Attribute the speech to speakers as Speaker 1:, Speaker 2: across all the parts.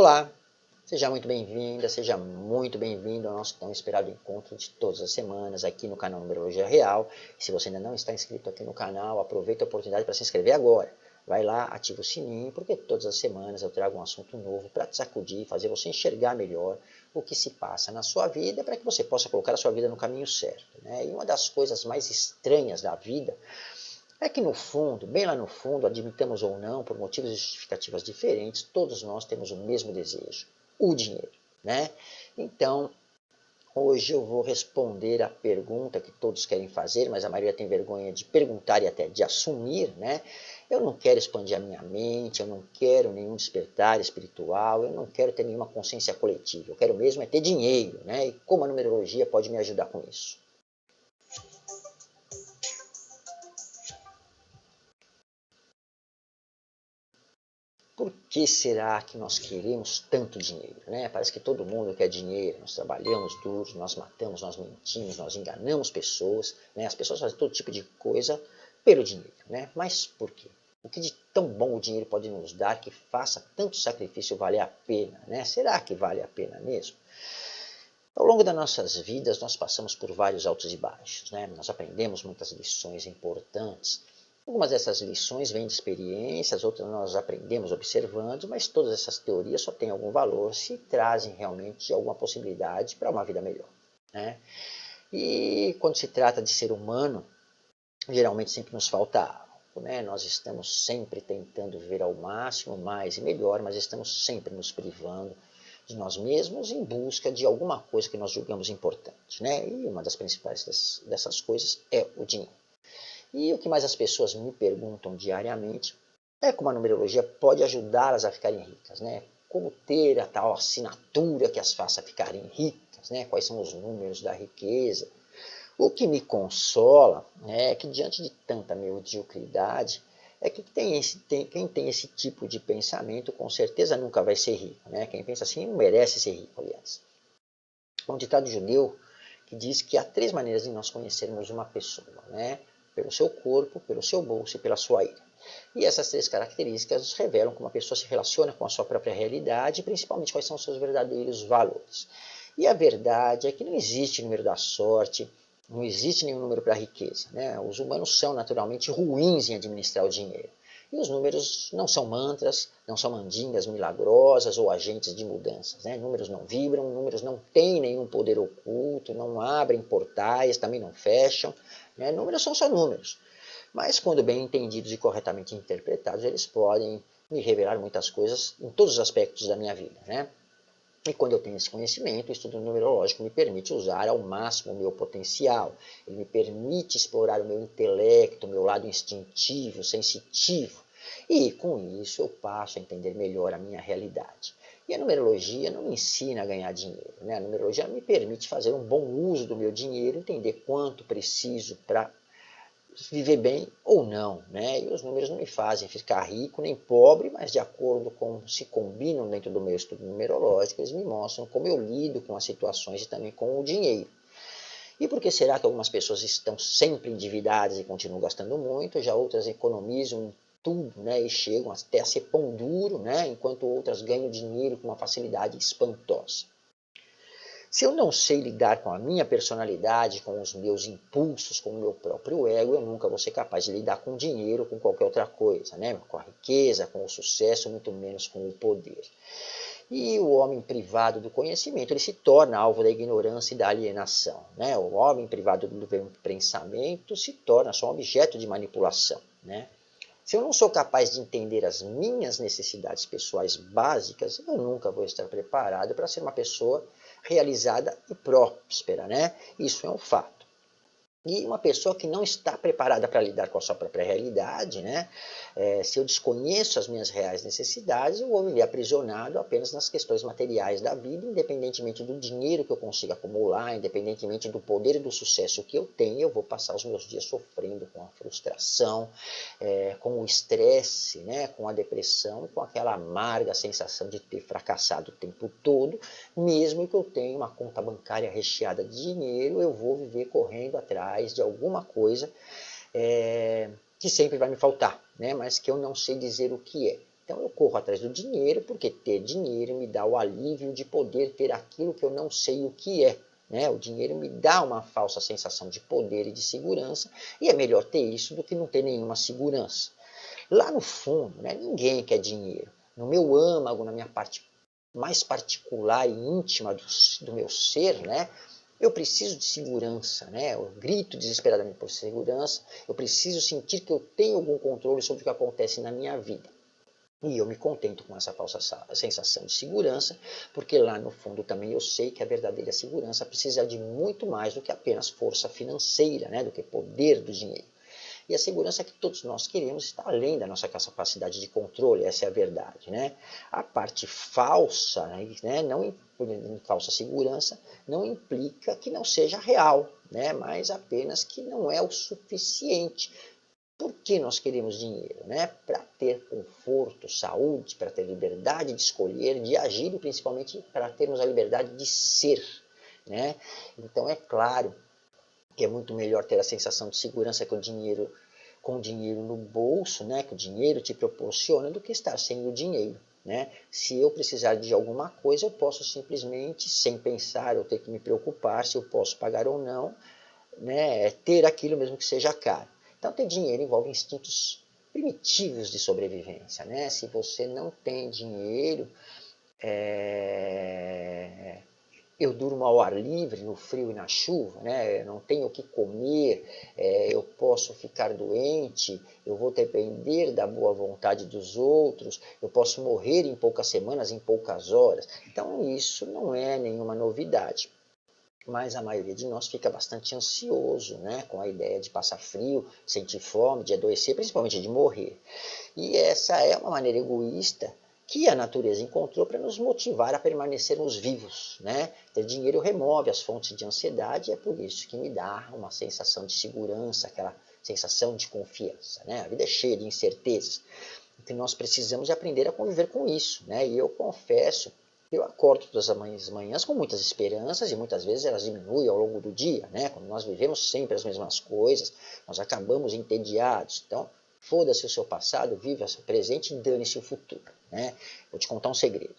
Speaker 1: Olá, seja muito bem-vinda, seja muito bem-vindo ao nosso tão esperado encontro de todas as semanas aqui no canal Numerologia Real. E se você ainda não está inscrito aqui no canal, aproveita a oportunidade para se inscrever agora. Vai lá, ativa o sininho, porque todas as semanas eu trago um assunto novo para te sacudir, fazer você enxergar melhor o que se passa na sua vida, para que você possa colocar a sua vida no caminho certo. Né? E uma das coisas mais estranhas da vida é que no fundo, bem lá no fundo, admitamos ou não, por motivos justificativas diferentes, todos nós temos o mesmo desejo, o dinheiro. Né? Então, hoje eu vou responder a pergunta que todos querem fazer, mas a maioria tem vergonha de perguntar e até de assumir. Né? Eu não quero expandir a minha mente, eu não quero nenhum despertar espiritual, eu não quero ter nenhuma consciência coletiva, eu quero mesmo é ter dinheiro. Né? E como a numerologia pode me ajudar com isso? Por que será que nós queremos tanto dinheiro? Né? Parece que todo mundo quer dinheiro, nós trabalhamos duro, nós matamos, nós mentimos, nós enganamos pessoas, né? as pessoas fazem todo tipo de coisa pelo dinheiro. Né? Mas por quê? O que de tão bom o dinheiro pode nos dar que faça tanto sacrifício valer a pena? Né? Será que vale a pena mesmo? Ao longo das nossas vidas, nós passamos por vários altos e baixos. Né? Nós aprendemos muitas lições importantes, Algumas dessas lições vêm de experiências, outras nós aprendemos observando, mas todas essas teorias só têm algum valor se trazem realmente alguma possibilidade para uma vida melhor. Né? E quando se trata de ser humano, geralmente sempre nos falta algo. Né? Nós estamos sempre tentando viver ao máximo, mais e melhor, mas estamos sempre nos privando de nós mesmos em busca de alguma coisa que nós julgamos importante. Né? E uma das principais dessas coisas é o dinheiro. E o que mais as pessoas me perguntam diariamente é como a numerologia pode ajudá-las a ficarem ricas, né? Como ter a tal assinatura que as faça ficarem ricas, né? Quais são os números da riqueza? O que me consola né, é que diante de tanta mediocridade, é que tem esse, tem, quem tem esse tipo de pensamento com certeza nunca vai ser rico. Né? Quem pensa assim não merece ser rico, aliás. Um ditado judeu que diz que há três maneiras de nós conhecermos uma pessoa. Né? Pelo seu corpo, pelo seu bolso e pela sua ira. E essas três características revelam como a pessoa se relaciona com a sua própria realidade e principalmente quais são os seus verdadeiros valores. E a verdade é que não existe número da sorte, não existe nenhum número para a riqueza. Né? Os humanos são naturalmente ruins em administrar o dinheiro. E os números não são mantras, não são mandingas milagrosas ou agentes de mudanças. Né? Números não vibram, números não têm nenhum poder oculto, não abrem portais, também não fecham. Né? Números são só números. Mas quando bem entendidos e corretamente interpretados, eles podem me revelar muitas coisas em todos os aspectos da minha vida. Né? E quando eu tenho esse conhecimento, o estudo numerológico me permite usar ao máximo o meu potencial. Ele me permite explorar o meu intelecto, o meu lado instintivo, sensitivo. E com isso eu passo a entender melhor a minha realidade. E a numerologia não me ensina a ganhar dinheiro. Né? A numerologia me permite fazer um bom uso do meu dinheiro, entender quanto preciso para viver bem ou não. Né? E os números não me fazem ficar rico nem pobre, mas de acordo com se combinam dentro do meu estudo numerológico, eles me mostram como eu lido com as situações e também com o dinheiro. E por que será que algumas pessoas estão sempre endividadas e continuam gastando muito, já outras economizam né, e chegam até a ser pão duro, né, enquanto outras ganham dinheiro com uma facilidade espantosa. Se eu não sei lidar com a minha personalidade, com os meus impulsos, com o meu próprio ego, eu nunca vou ser capaz de lidar com dinheiro, com qualquer outra coisa, né? com a riqueza, com o sucesso, muito menos com o poder. E o homem privado do conhecimento, ele se torna alvo da ignorância e da alienação. Né? O homem privado do pensamento se torna só um objeto de manipulação. Né? Se eu não sou capaz de entender as minhas necessidades pessoais básicas, eu nunca vou estar preparado para ser uma pessoa realizada e próspera. Né? Isso é um fato. E uma pessoa que não está preparada para lidar com a sua própria realidade, né? É, se eu desconheço as minhas reais necessidades, eu vou viver aprisionado apenas nas questões materiais da vida, independentemente do dinheiro que eu consiga acumular, independentemente do poder e do sucesso que eu tenho, eu vou passar os meus dias sofrendo com a frustração, é, com o estresse, né? com a depressão com aquela amarga sensação de ter fracassado o tempo todo, mesmo que eu tenha uma conta bancária recheada de dinheiro, eu vou viver correndo atrás atrás de alguma coisa é, que sempre vai me faltar, né? mas que eu não sei dizer o que é. Então eu corro atrás do dinheiro porque ter dinheiro me dá o alívio de poder ter aquilo que eu não sei o que é. Né? O dinheiro me dá uma falsa sensação de poder e de segurança, e é melhor ter isso do que não ter nenhuma segurança. Lá no fundo, né, ninguém quer dinheiro. No meu âmago, na minha parte mais particular e íntima do, do meu ser, né, eu preciso de segurança, né? eu grito desesperadamente por segurança, eu preciso sentir que eu tenho algum controle sobre o que acontece na minha vida. E eu me contento com essa falsa sensação de segurança, porque lá no fundo também eu sei que a verdadeira segurança precisa de muito mais do que apenas força financeira, né? do que poder do dinheiro. E a segurança que todos nós queremos está além da nossa capacidade de controle, essa é a verdade. Né? A parte falsa, né, não falsa segurança, não implica que não seja real, né, mas apenas que não é o suficiente. Por que nós queremos dinheiro? Né? Para ter conforto, saúde, para ter liberdade de escolher, de agir e principalmente para termos a liberdade de ser. Né? Então é claro que é muito melhor ter a sensação de segurança com o dinheiro, com o dinheiro no bolso, né, que o dinheiro te proporciona, do que estar sem o dinheiro. Né? Se eu precisar de alguma coisa, eu posso simplesmente, sem pensar ou ter que me preocupar se eu posso pagar ou não, né, ter aquilo mesmo que seja caro. Então, ter dinheiro envolve instintos primitivos de sobrevivência. Né? Se você não tem dinheiro, é eu durmo ao ar livre, no frio e na chuva, né? não tenho o que comer, é, eu posso ficar doente, eu vou depender da boa vontade dos outros, eu posso morrer em poucas semanas, em poucas horas. Então isso não é nenhuma novidade. Mas a maioria de nós fica bastante ansioso né? com a ideia de passar frio, sentir fome, de adoecer, principalmente de morrer. E essa é uma maneira egoísta que a natureza encontrou para nos motivar a permanecermos vivos. Né? Ter dinheiro remove as fontes de ansiedade e é por isso que me dá uma sensação de segurança, aquela sensação de confiança. Né? A vida é cheia de incertezas. Então nós precisamos aprender a conviver com isso. Né? E eu confesso, eu acordo todas as manhãs com muitas esperanças e muitas vezes elas diminuem ao longo do dia. Né? Quando nós vivemos sempre as mesmas coisas, nós acabamos entediados. Então, foda-se o seu passado, viva o seu presente e dane-se o futuro. Né? Vou te contar um segredo.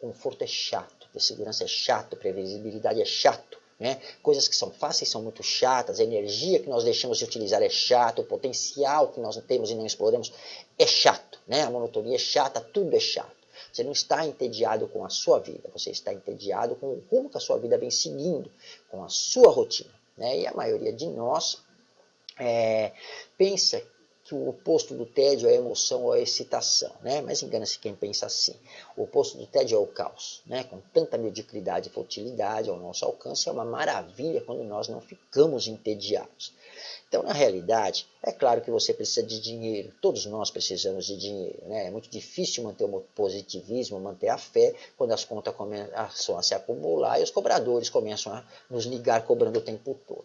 Speaker 1: Conforto é chato, segurança é chato, previsibilidade é chato. Né? Coisas que são fáceis são muito chatas, a energia que nós deixamos de utilizar é chato, o potencial que nós temos e não exploramos é chato. Né? A monotonia é chata, tudo é chato. Você não está entediado com a sua vida, você está entediado com o rumo que a sua vida vem seguindo, com a sua rotina. Né? E a maioria de nós é, pensa que o oposto do tédio é a emoção ou a excitação, né? mas engana-se quem pensa assim. O oposto do tédio é o caos, né? com tanta mediocridade e futilidade ao nosso alcance, é uma maravilha quando nós não ficamos entediados. Então, na realidade, é claro que você precisa de dinheiro, todos nós precisamos de dinheiro. Né? É muito difícil manter o positivismo, manter a fé, quando as contas começam a se acumular e os cobradores começam a nos ligar cobrando o tempo todo.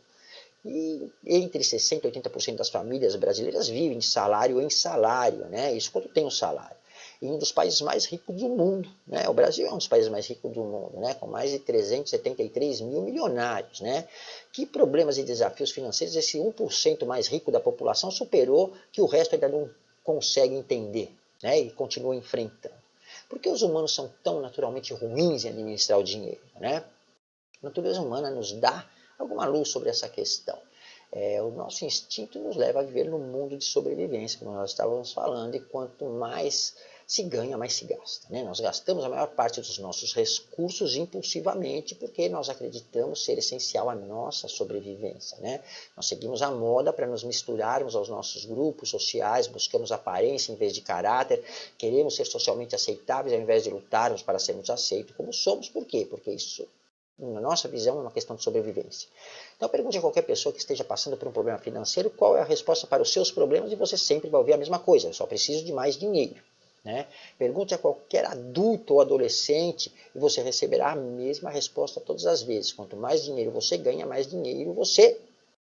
Speaker 1: E entre 60% e 80% das famílias brasileiras vivem de salário em salário, né? Isso quando tem um salário. E um dos países mais ricos do mundo, né? O Brasil é um dos países mais ricos do mundo, né? Com mais de 373 mil milionários, né? Que problemas e desafios financeiros esse 1% mais rico da população superou que o resto ainda não consegue entender, né? E continua enfrentando. Por que os humanos são tão naturalmente ruins em administrar o dinheiro, né? A natureza humana nos dá alguma luz sobre essa questão. É, o nosso instinto nos leva a viver num mundo de sobrevivência, como nós estávamos falando, e quanto mais se ganha, mais se gasta. Né? Nós gastamos a maior parte dos nossos recursos impulsivamente porque nós acreditamos ser essencial à nossa sobrevivência. Né? Nós seguimos a moda para nos misturarmos aos nossos grupos sociais, buscamos aparência em vez de caráter, queremos ser socialmente aceitáveis ao invés de lutarmos para sermos aceitos como somos. Por quê? Porque isso na nossa visão, é uma questão de sobrevivência. Então pergunte a qualquer pessoa que esteja passando por um problema financeiro qual é a resposta para os seus problemas e você sempre vai ouvir a mesma coisa, eu só preciso de mais dinheiro. Né? Pergunte a qualquer adulto ou adolescente e você receberá a mesma resposta todas as vezes. Quanto mais dinheiro você ganha, mais dinheiro você,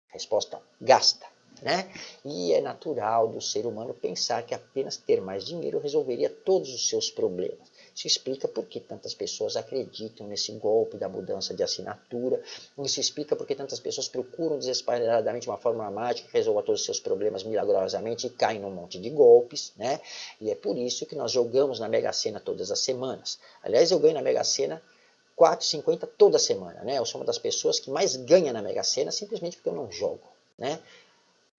Speaker 1: resposta, gasta. Né? E é natural do ser humano pensar que apenas ter mais dinheiro resolveria todos os seus problemas. Isso explica por que tantas pessoas acreditam nesse golpe da mudança de assinatura. Isso explica por que tantas pessoas procuram desesperadamente uma fórmula mágica que resolva todos os seus problemas milagrosamente e caem num monte de golpes. Né? E é por isso que nós jogamos na Mega Sena todas as semanas. Aliás, eu ganho na Mega Sena 4,50 toda semana. Né? Eu sou uma das pessoas que mais ganha na Mega Sena simplesmente porque eu não jogo. Né?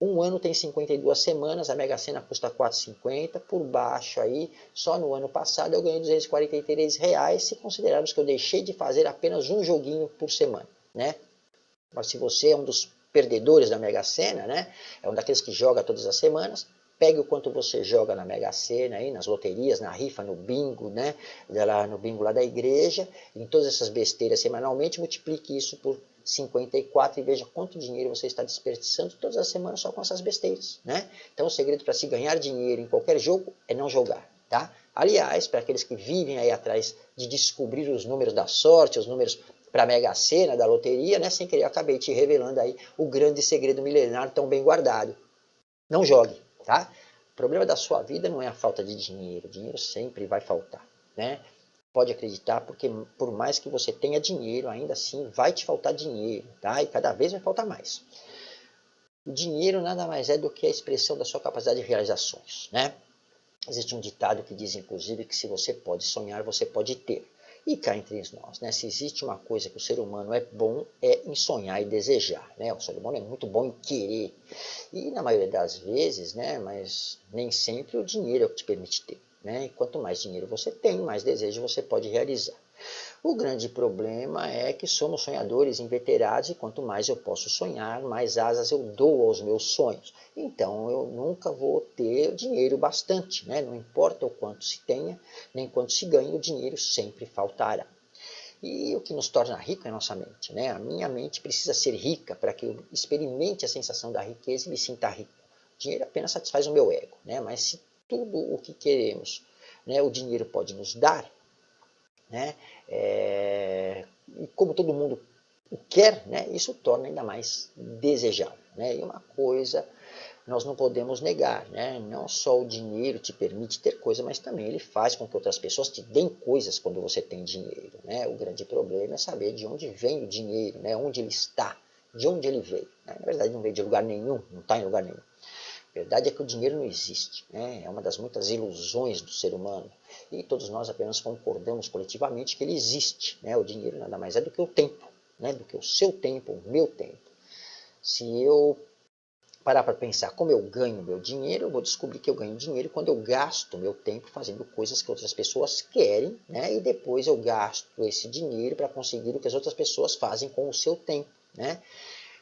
Speaker 1: Um ano tem 52 semanas, a Mega Sena custa 4,50, por baixo aí, só no ano passado eu ganhei 243 reais, se considerarmos que eu deixei de fazer apenas um joguinho por semana, né? Mas se você é um dos perdedores da Mega Sena, né? É um daqueles que joga todas as semanas, pegue o quanto você joga na Mega Sena, aí, nas loterias, na rifa, no bingo, né? Lá no bingo lá da igreja, em todas essas besteiras semanalmente, multiplique isso por 54 e veja quanto dinheiro você está desperdiçando todas as semanas só com essas besteiras, né? Então o segredo para se ganhar dinheiro em qualquer jogo é não jogar, tá? Aliás, para aqueles que vivem aí atrás de descobrir os números da sorte, os números para a Mega Sena, da loteria, né? Sem querer, acabei te revelando aí o grande segredo milenar tão bem guardado. Não jogue, tá? O problema da sua vida não é a falta de dinheiro, dinheiro sempre vai faltar, né? Pode acreditar, porque por mais que você tenha dinheiro, ainda assim vai te faltar dinheiro, tá? E cada vez vai faltar mais. O dinheiro nada mais é do que a expressão da sua capacidade de realizar sonhos, né? Existe um ditado que diz, inclusive, que se você pode sonhar, você pode ter. E cá entre nós, né? Se existe uma coisa que o ser humano é bom, é em sonhar e desejar, né? O ser humano é muito bom em querer. E na maioria das vezes, né? Mas nem sempre o dinheiro é o que te permite ter. Né? E quanto mais dinheiro você tem, mais desejo você pode realizar. O grande problema é que somos sonhadores inveterados e quanto mais eu posso sonhar, mais asas eu dou aos meus sonhos. Então eu nunca vou ter dinheiro bastante, né? não importa o quanto se tenha, nem quanto se ganha, o dinheiro sempre faltará. E o que nos torna rico é a nossa mente. Né? A minha mente precisa ser rica para que eu experimente a sensação da riqueza e me sinta rico. O dinheiro apenas satisfaz o meu ego, né? mas se tudo o que queremos. Né? O dinheiro pode nos dar, né? É, e como todo mundo quer, né? isso torna ainda mais desejável. Né? E uma coisa nós não podemos negar, né? não só o dinheiro te permite ter coisa, mas também ele faz com que outras pessoas te deem coisas quando você tem dinheiro. Né? O grande problema é saber de onde vem o dinheiro, né? onde ele está, de onde ele veio. Né? Na verdade não veio de lugar nenhum, não está em lugar nenhum. A verdade é que o dinheiro não existe, né? é uma das muitas ilusões do ser humano. E todos nós apenas concordamos coletivamente que ele existe. Né? O dinheiro nada mais é do que o tempo, né? do que o seu tempo, o meu tempo. Se eu parar para pensar como eu ganho meu dinheiro, eu vou descobrir que eu ganho dinheiro quando eu gasto meu tempo fazendo coisas que outras pessoas querem, né? e depois eu gasto esse dinheiro para conseguir o que as outras pessoas fazem com o seu tempo. Né?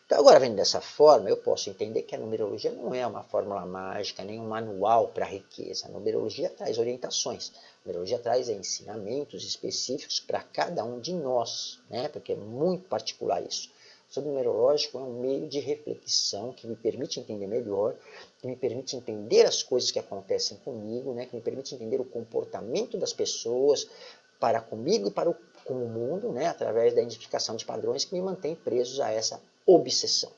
Speaker 1: Então, agora vendo dessa forma, eu posso entender que a numerologia não é uma fórmula mágica, nem um manual para a riqueza. A numerologia traz orientações, a numerologia traz ensinamentos específicos para cada um de nós, né? porque é muito particular isso. O numerológico é um meio de reflexão que me permite entender melhor, que me permite entender as coisas que acontecem comigo, né? que me permite entender o comportamento das pessoas para comigo e para o, com o mundo, né? através da identificação de padrões que me mantém presos a essa obsessão.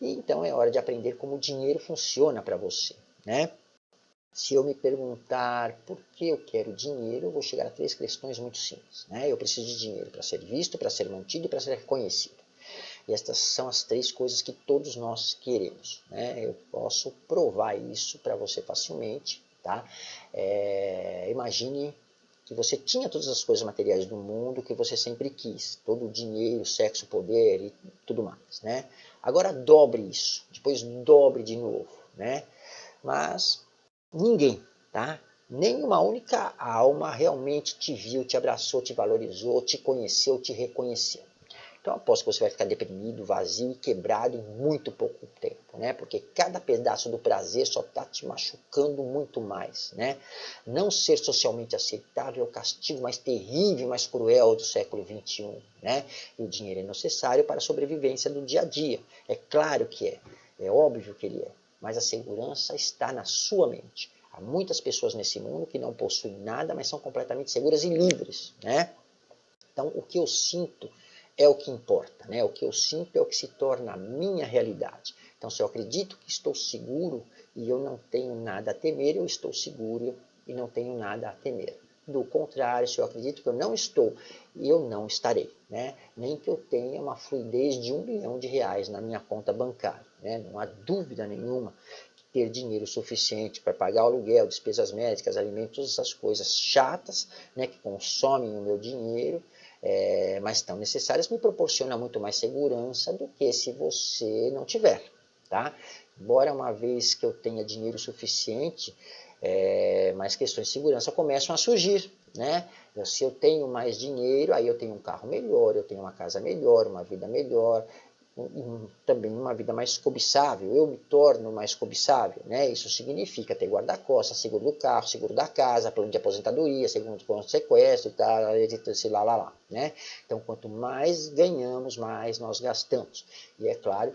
Speaker 1: E então é hora de aprender como o dinheiro funciona para você. Né? Se eu me perguntar por que eu quero dinheiro, eu vou chegar a três questões muito simples. Né? Eu preciso de dinheiro para ser visto, para ser mantido e para ser reconhecido. E estas são as três coisas que todos nós queremos. Né? Eu posso provar isso para você facilmente. Tá? É, imagine que você tinha todas as coisas materiais do mundo que você sempre quis, todo o dinheiro, sexo, poder e tudo mais, né? Agora dobre isso, depois dobre de novo, né? Mas ninguém, tá? Nenhuma única alma realmente te viu, te abraçou, te valorizou, te conheceu, te reconheceu. Então aposto que você vai ficar deprimido, vazio e quebrado em muito pouco tempo, né? Porque cada pedaço do prazer só está te machucando muito mais, né? Não ser socialmente aceitável é o castigo mais terrível, mais cruel do século XXI, né? E o dinheiro é necessário para a sobrevivência do dia a dia. É claro que é, é óbvio que ele é, mas a segurança está na sua mente. Há muitas pessoas nesse mundo que não possuem nada, mas são completamente seguras e livres, né? Então, o que eu sinto é o que importa, né? O que eu sinto é o que se torna a minha realidade. Então, se eu acredito que estou seguro e eu não tenho nada a temer, eu estou seguro e não tenho nada a temer. do contrário, se eu acredito que eu não estou, eu não estarei. Né? Nem que eu tenha uma fluidez de um bilhão de reais na minha conta bancária. Né? Não há dúvida nenhuma que ter dinheiro suficiente para pagar o aluguel, despesas médicas, alimentos, essas coisas chatas né, que consomem o meu dinheiro, é, mas tão necessárias, me proporciona muito mais segurança do que se você não tiver. Tá? Embora uma vez que eu tenha dinheiro suficiente, é, mas questões de segurança começam a surgir. Né? Se eu tenho mais dinheiro, aí eu tenho um carro melhor, eu tenho uma casa melhor, uma vida melhor, também uma vida mais cobiçável, eu me torno mais cobiçável, né? Isso significa ter guarda-costas, seguro do carro, seguro da casa, plano de aposentadoria, segundo plano de sequestro tal, esse lá, lá, lá, né? Então, quanto mais ganhamos, mais nós gastamos. E é claro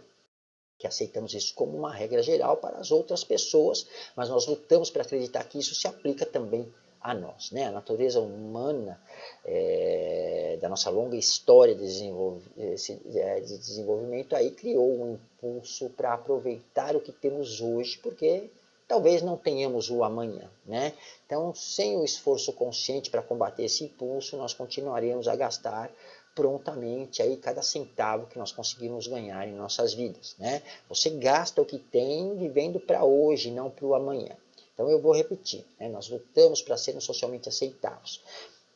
Speaker 1: que aceitamos isso como uma regra geral para as outras pessoas, mas nós lutamos para acreditar que isso se aplica também a nós. Né? A natureza humana, é, da nossa longa história de, desenvolv é, de desenvolvimento, aí criou um impulso para aproveitar o que temos hoje, porque talvez não tenhamos o amanhã. Né? Então, sem o esforço consciente para combater esse impulso, nós continuaremos a gastar prontamente aí cada centavo que nós conseguimos ganhar em nossas vidas. Né? Você gasta o que tem vivendo para hoje, não para o amanhã. Então eu vou repetir, né? nós lutamos para sermos socialmente aceitáveis.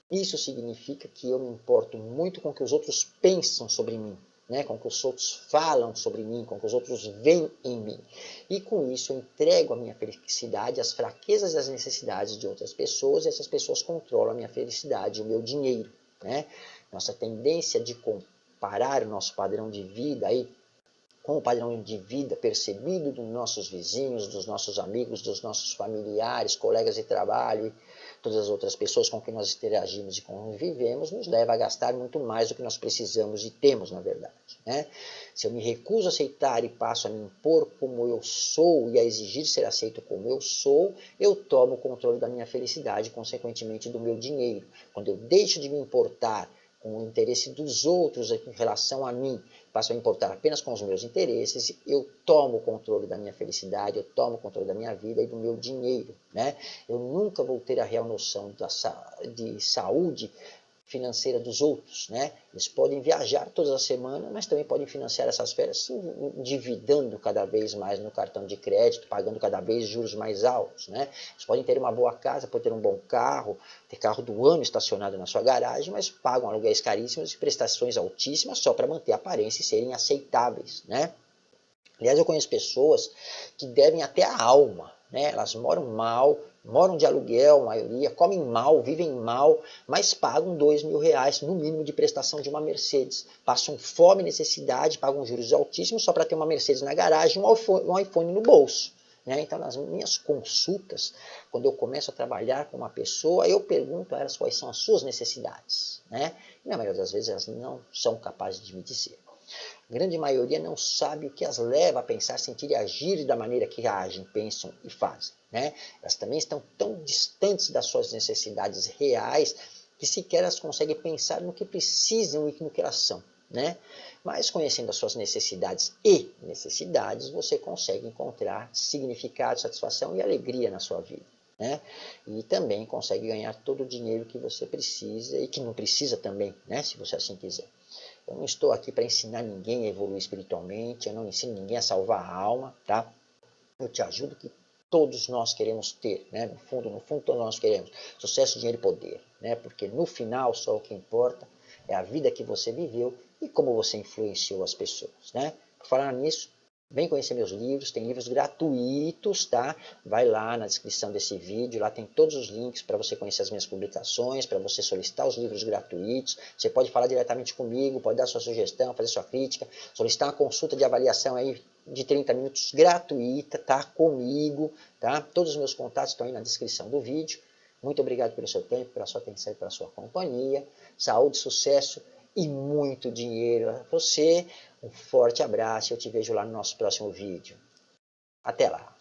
Speaker 1: Isso significa que eu me importo muito com o que os outros pensam sobre mim, né? com o que os outros falam sobre mim, com o que os outros veem em mim. E com isso eu entrego a minha felicidade às fraquezas e às necessidades de outras pessoas, e essas pessoas controlam a minha felicidade, o meu dinheiro. Né? Nossa tendência de comparar o nosso padrão de vida aí com o padrão de vida percebido dos nossos vizinhos, dos nossos amigos, dos nossos familiares, colegas de trabalho e todas as outras pessoas com quem nós interagimos e convivemos, nos leva a gastar muito mais do que nós precisamos e temos, na verdade. Né? Se eu me recuso a aceitar e passo a me impor como eu sou e a exigir ser aceito como eu sou, eu tomo o controle da minha felicidade, consequentemente do meu dinheiro. Quando eu deixo de me importar com o interesse dos outros em relação a mim, passo a importar apenas com os meus interesses, eu tomo o controle da minha felicidade, eu tomo o controle da minha vida e do meu dinheiro. Né? Eu nunca vou ter a real noção da, de saúde financeira dos outros. Né? Eles podem viajar todas as semanas, mas também podem financiar essas férias se endividando cada vez mais no cartão de crédito, pagando cada vez juros mais altos. Né? Eles podem ter uma boa casa, podem ter um bom carro, ter carro do ano estacionado na sua garagem, mas pagam aluguéis caríssimos e prestações altíssimas só para manter a aparência e serem aceitáveis. Né? Aliás, eu conheço pessoas que devem até a alma, né? elas moram mal, moram de aluguel, a maioria, comem mal, vivem mal, mas pagam dois mil reais no mínimo de prestação de uma Mercedes. Passam fome necessidade, pagam juros altíssimos só para ter uma Mercedes na garagem e um iPhone, um iPhone no bolso. Né? Então, nas minhas consultas, quando eu começo a trabalhar com uma pessoa, eu pergunto a elas quais são as suas necessidades. Né? E na maioria das vezes elas não são capazes de me dizer. A grande maioria não sabe o que as leva a pensar, sentir e agir da maneira que agem, pensam e fazem. Né? Elas também estão tão distantes das suas necessidades reais que sequer elas conseguem pensar no que precisam e no que elas são. Né? Mas conhecendo as suas necessidades e necessidades, você consegue encontrar significado, satisfação e alegria na sua vida. Né? E também consegue ganhar todo o dinheiro que você precisa e que não precisa também, né? se você assim quiser. Eu não estou aqui para ensinar ninguém a evoluir espiritualmente, eu não ensino ninguém a salvar a alma, tá? Eu te ajudo que todos nós queremos ter, né? No fundo, no fundo todos nós queremos sucesso, dinheiro e poder, né? Porque no final só o que importa é a vida que você viveu e como você influenciou as pessoas, né? Por falar nisso, Vem conhecer meus livros, tem livros gratuitos, tá? Vai lá na descrição desse vídeo, lá tem todos os links para você conhecer as minhas publicações, para você solicitar os livros gratuitos. Você pode falar diretamente comigo, pode dar sua sugestão, fazer sua crítica, solicitar uma consulta de avaliação aí de 30 minutos gratuita, tá? Comigo, tá? Todos os meus contatos estão aí na descrição do vídeo. Muito obrigado pelo seu tempo, pela sua atenção e pela sua companhia. Saúde, sucesso e muito dinheiro a você. Um forte abraço e eu te vejo lá no nosso próximo vídeo. Até lá!